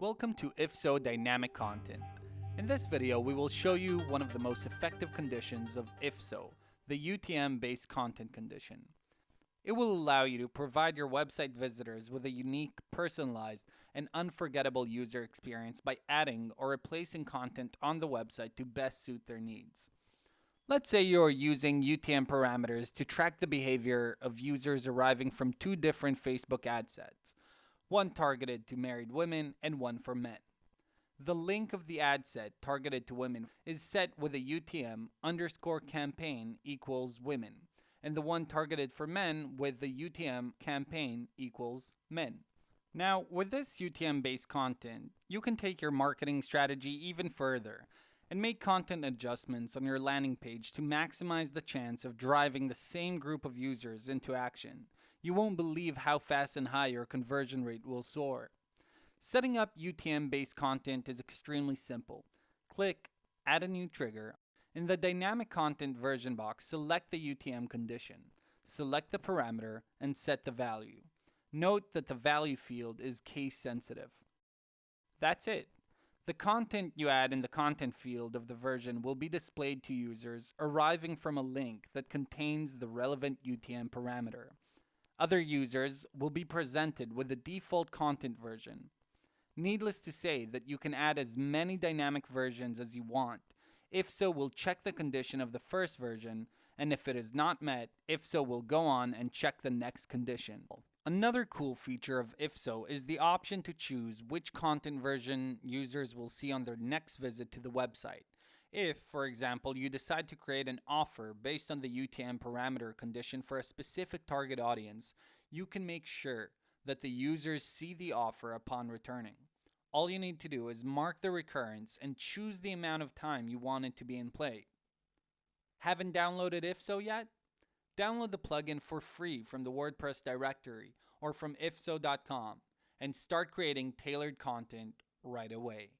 Welcome to If So Dynamic Content. In this video, we will show you one of the most effective conditions of If So, the UTM-based content condition. It will allow you to provide your website visitors with a unique, personalized, and unforgettable user experience by adding or replacing content on the website to best suit their needs. Let's say you're using UTM parameters to track the behavior of users arriving from two different Facebook ad sets, one targeted to married women and one for men. The link of the ad set targeted to women is set with a UTM underscore campaign equals women, and the one targeted for men with the UTM campaign equals men. Now, with this UTM based content, you can take your marketing strategy even further and make content adjustments on your landing page to maximize the chance of driving the same group of users into action. You won't believe how fast and high your conversion rate will soar. Setting up UTM based content is extremely simple. Click Add a new trigger. In the dynamic content version box, select the UTM condition. Select the parameter and set the value. Note that the value field is case sensitive. That's it. The content you add in the content field of the version will be displayed to users arriving from a link that contains the relevant UTM parameter. Other users will be presented with the default content version. Needless to say that you can add as many dynamic versions as you want. If so, we'll check the condition of the first version, and if it is not met, if so, we'll go on and check the next condition. Another cool feature of If So is the option to choose which content version users will see on their next visit to the website. If, for example, you decide to create an offer based on the UTM parameter condition for a specific target audience, you can make sure that the users see the offer upon returning. All you need to do is mark the recurrence and choose the amount of time you want it to be in play. Haven't downloaded IFSO yet? Download the plugin for free from the WordPress directory or from ifso.com and start creating tailored content right away.